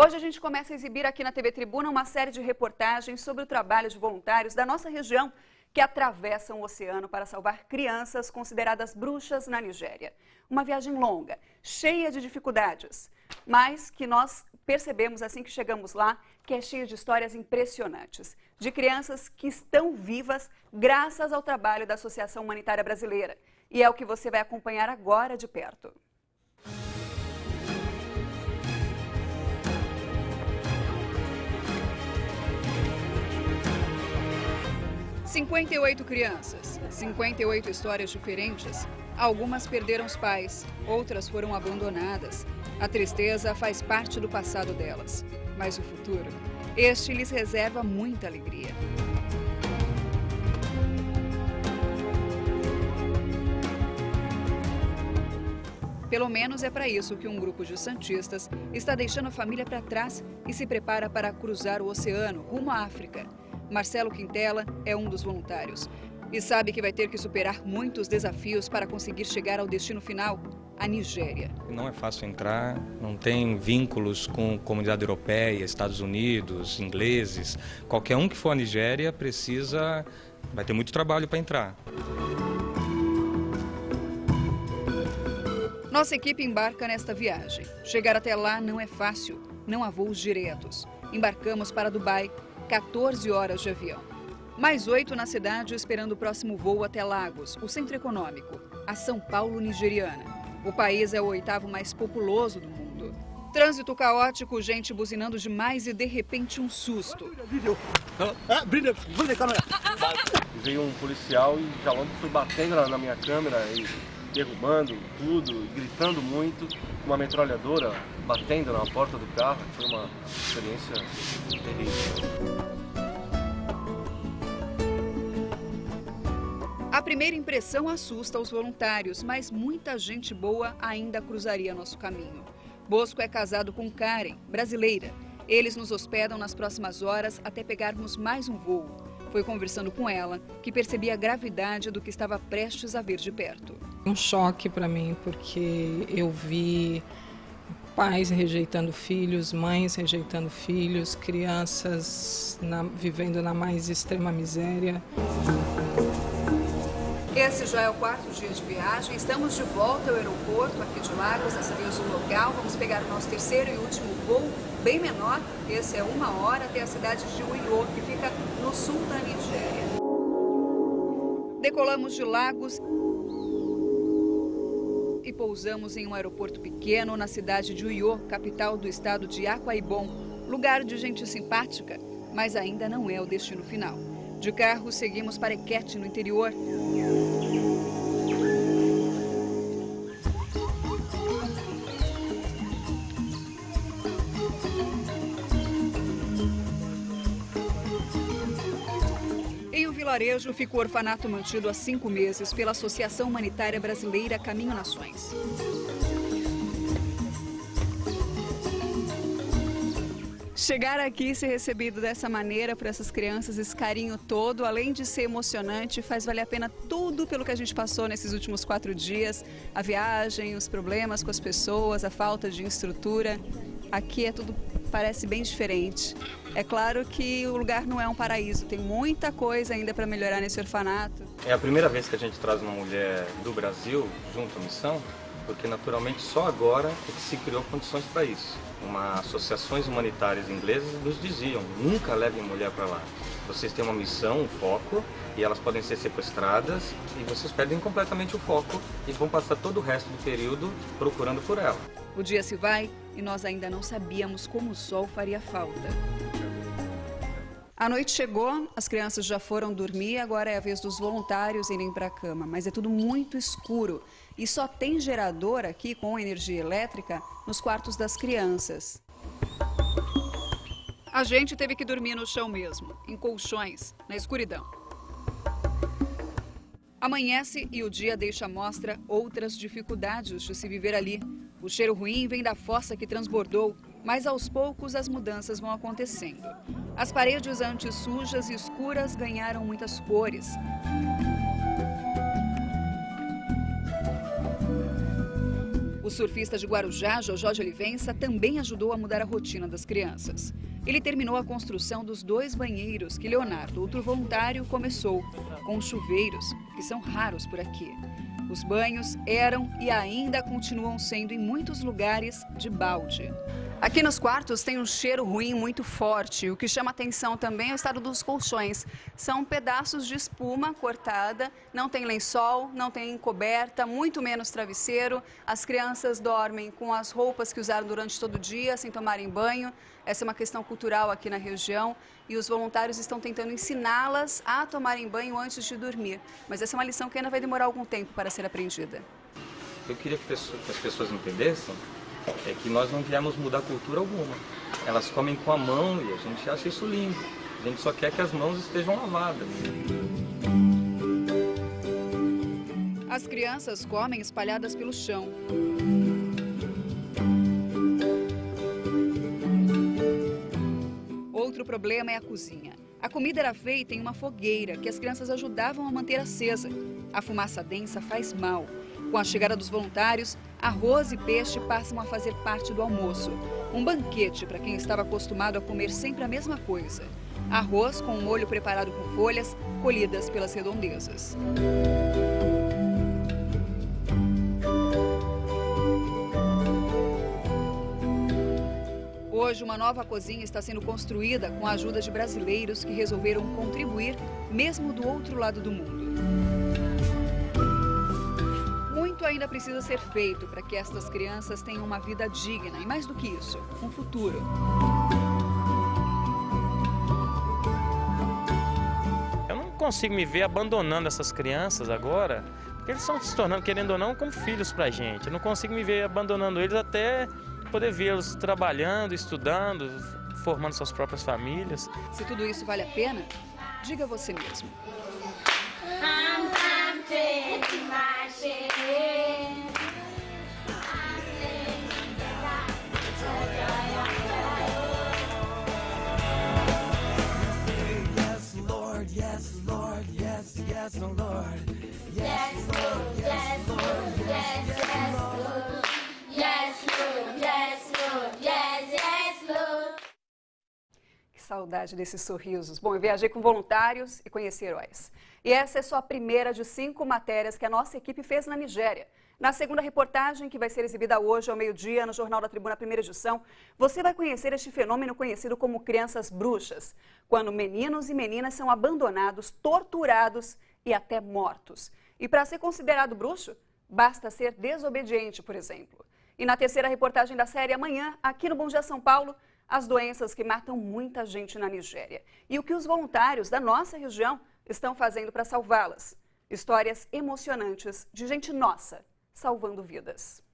Hoje a gente começa a exibir aqui na TV Tribuna uma série de reportagens sobre o trabalho de voluntários da nossa região que atravessam o oceano para salvar crianças consideradas bruxas na Nigéria. Uma viagem longa, cheia de dificuldades, mas que nós percebemos assim que chegamos lá que é cheia de histórias impressionantes, de crianças que estão vivas graças ao trabalho da Associação Humanitária Brasileira. E é o que você vai acompanhar agora de perto. 58 crianças, 58 histórias diferentes. Algumas perderam os pais, outras foram abandonadas. A tristeza faz parte do passado delas. Mas o futuro, este lhes reserva muita alegria. Pelo menos é para isso que um grupo de santistas está deixando a família para trás e se prepara para cruzar o oceano rumo à África. Marcelo Quintela é um dos voluntários e sabe que vai ter que superar muitos desafios para conseguir chegar ao destino final, a Nigéria. Não é fácil entrar, não tem vínculos com comunidade europeia, Estados Unidos, ingleses. Qualquer um que for à Nigéria precisa, vai ter muito trabalho para entrar. Nossa equipe embarca nesta viagem. Chegar até lá não é fácil, não há voos diretos. Embarcamos para Dubai, 14 horas de avião. Mais oito na cidade esperando o próximo voo até Lagos, o centro econômico, a São Paulo nigeriana. O país é o oitavo mais populoso do mundo. Trânsito caótico, gente buzinando demais e de repente um susto. Veio um policial e já logo foi batendo na minha câmera e derrubando tudo, gritando muito, uma metralhadora batendo na porta do carro. Foi uma experiência terrível. A primeira impressão assusta os voluntários, mas muita gente boa ainda cruzaria nosso caminho. Bosco é casado com Karen, brasileira. Eles nos hospedam nas próximas horas até pegarmos mais um voo. Foi conversando com ela que percebi a gravidade do que estava prestes a ver de perto. Um choque para mim, porque eu vi pais rejeitando filhos, mães rejeitando filhos, crianças na, vivendo na mais extrema miséria. Esse já é o quarto dia de viagem. Estamos de volta ao aeroporto aqui de Lagos, dessa vez o local. Vamos pegar o nosso terceiro e último voo, bem menor. Esse é uma hora até a cidade de Uyo, que fica no sul da Nigéria. Decolamos de Lagos e pousamos em um aeroporto pequeno na cidade de Uyo, capital do estado de Akwa Ibom. Lugar de gente simpática, mas ainda não é o destino final. De carro, seguimos para Equete, no interior. vilarejo fica o orfanato mantido há cinco meses pela Associação Humanitária Brasileira Caminho Nações. Chegar aqui e ser recebido dessa maneira por essas crianças, esse carinho todo, além de ser emocionante, faz valer a pena tudo pelo que a gente passou nesses últimos quatro dias. A viagem, os problemas com as pessoas, a falta de estrutura. Aqui é tudo parece bem diferente. É claro que o lugar não é um paraíso, tem muita coisa ainda para melhorar nesse orfanato. É a primeira vez que a gente traz uma mulher do Brasil junto à missão, porque naturalmente só agora é que se criou condições para isso. Uma associações humanitárias inglesas nos diziam, nunca levem mulher para lá. Vocês têm uma missão, um foco, e elas podem ser sequestradas e vocês perdem completamente o foco e vão passar todo o resto do período procurando por ela. O dia se vai e nós ainda não sabíamos como o sol faria falta. A noite chegou, as crianças já foram dormir, agora é a vez dos voluntários irem para a cama, mas é tudo muito escuro e só tem gerador aqui com energia elétrica nos quartos das crianças. A gente teve que dormir no chão mesmo, em colchões, na escuridão. Amanhece e o dia deixa à mostra outras dificuldades de se viver ali. O cheiro ruim vem da fossa que transbordou, mas aos poucos as mudanças vão acontecendo. As paredes antes sujas e escuras ganharam muitas cores. O O surfista de Guarujá, Jojó de Olivença, também ajudou a mudar a rotina das crianças. Ele terminou a construção dos dois banheiros que Leonardo, outro voluntário, começou, com chuveiros, que são raros por aqui. Os banhos eram e ainda continuam sendo em muitos lugares de balde. Aqui nos quartos tem um cheiro ruim muito forte. O que chama atenção também é o estado dos colchões. São pedaços de espuma cortada, não tem lençol, não tem coberta, muito menos travesseiro. As crianças dormem com as roupas que usaram durante todo o dia, sem tomarem banho. Essa é uma questão cultural aqui na região e os voluntários estão tentando ensiná-las a tomarem banho antes de dormir. Mas essa é uma lição que ainda vai demorar algum tempo para ser aprendida. Eu queria que as pessoas entendessem é que nós não viemos mudar cultura alguma. Elas comem com a mão e a gente acha isso lindo. A gente só quer que as mãos estejam lavadas. As crianças comem espalhadas pelo chão. Outro problema é a cozinha. A comida era feita em uma fogueira que as crianças ajudavam a manter acesa. A fumaça densa faz mal. Com a chegada dos voluntários, arroz e peixe passam a fazer parte do almoço. Um banquete para quem estava acostumado a comer sempre a mesma coisa. Arroz com um molho preparado com folhas colhidas pelas redondezas. Hoje, uma nova cozinha está sendo construída com a ajuda de brasileiros que resolveram contribuir, mesmo do outro lado do mundo. Ainda precisa ser feito para que estas crianças tenham uma vida digna e, mais do que isso, um futuro. Eu não consigo me ver abandonando essas crianças agora, porque eles estão se tornando, querendo ou não, como filhos para a gente. Eu não consigo me ver abandonando eles até poder vê-los trabalhando, estudando, formando suas próprias famílias. Se tudo isso vale a pena, diga você mesmo. Yes, saudade desses sorrisos. Bom, eu viajei com voluntários e conheci heróis. E essa é só a primeira de cinco matérias que a nossa equipe fez na Nigéria. Na segunda reportagem, que vai ser exibida hoje ao meio-dia no Jornal da Tribuna, primeira edição, você vai conhecer este fenômeno conhecido como crianças bruxas, quando meninos e meninas são abandonados, torturados e até mortos. E para ser considerado bruxo, basta ser desobediente, por exemplo. E na terceira reportagem da série, amanhã, aqui no Bom Dia São Paulo, as doenças que matam muita gente na Nigéria. E o que os voluntários da nossa região estão fazendo para salvá-las. Histórias emocionantes de gente nossa salvando vidas.